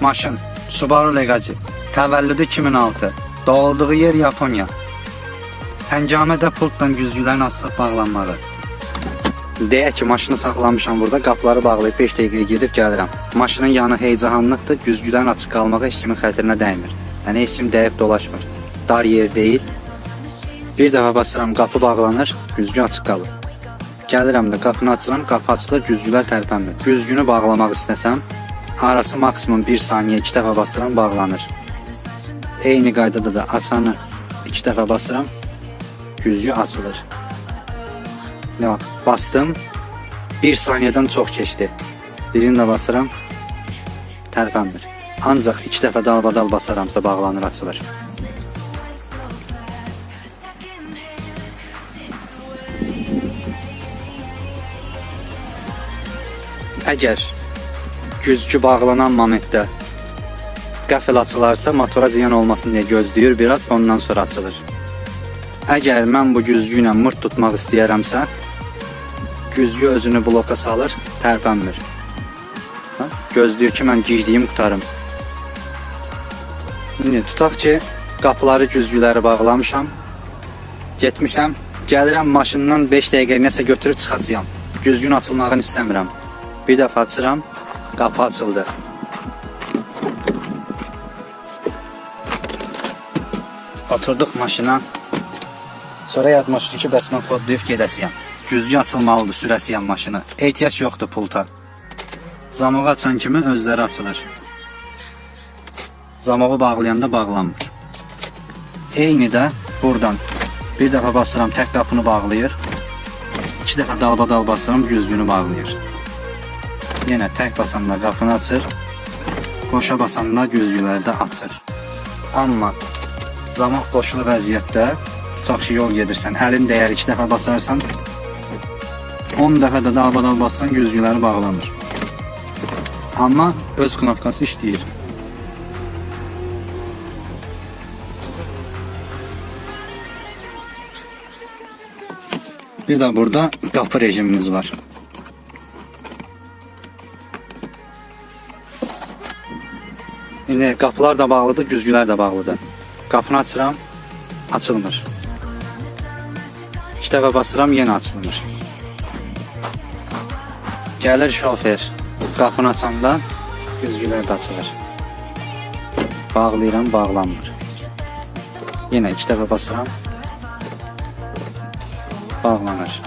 Maşın Subaru Legacy Təvəllüdü 2006 Doğulduğu yer Yaponiya Həngamədə pultla güzgülərin asılıb bağlanmalı. Deyək ki, maşını saxlamışam burada, qapıları bağlayıb 5 dəqiqəyə gedib gəlirəm. Maşının yanı heyecanlıqdır, güzgülərin açıq qalmağı heç kimin xətrinə dəymir. Yəni heç kim dəyib dolaşmır. Dar yer deyil. Bir dəfə basıram, qapı bağlanır, güzgü açıq qalır. Gəlirəm də qapını açıram, qapı açılır, güzgülər tərpənmir. Güzgünü bağlamaq istəsəm, arası maksimum 1 saniyə 2 dəfə basıram, bağlanır. Eyni qaydada da açanı 2 dəfə basıram, güzgü açılır. Ne bak, bastım. 1 saniyədən çox keçdi. Birini də basıram, tərpənmir. Ancaq 2 dəfə dalbadal basaramsa bağlanır, açılır. Əgər güzgü bağlanan momentdə qəfil açılarsa motora ziyan olmasın deyə gözləyir biraz, ondan sonra açılır. Əgər mən bu güzgü ilə mırt tutmaq istəyərəmsə, güzgü özünü bloka salır, tərpənmir. Ha? Gözləyir ki, mən girdiyim qutarım. İndi tutaq ki, qapıları, güzgüləri bağlamışam. Getmişəm, gəlirəm maşından 5 dəqiqə nəsə götürüb çıxacağam. Güzgün açılmağını istəmirəm. Bir dəfə açıram, qapı açıldı. Oturduq maşına. Sonra yadıma düşdü ki, bəs mən fodlayıb gedəsiyəm. Güzgü açılmalıdır, sürəsiyəm maşını. Ehtiyac yoxdur pulta. Zamağı açan kimi özləri açılır. Zamağı bağlayanda bağlanmır. Eyni də buradan bir dəfə basıram, tək qapını bağlayır. İki dəfə dalbadal basıram, güzgünü bağlayır. Yenə tək basanda qapını açır. Qoşa basanda güzgüləri də açır. Amma zamaq qoşulu vəziyyətdə tutaq ki, yol gedirsən, əlin dəyər 2 dəfə basarsan, 10 dəfə də dalbadal bassan güzgüləri bağlanır. Amma öz knopkası işləyir. Bir də burada qapı rejimimiz var. İndi qapılar da bağlıdır, güzgülər də bağlıdır. Qapını açıram, açılmır. İki dəfə basıram, yenə açılmır. Gəlir şofer, qapını açanda güzgülər də açılır. Bağlayıram, bağlanmır. Yenə iki dəfə basıram, bağlanır.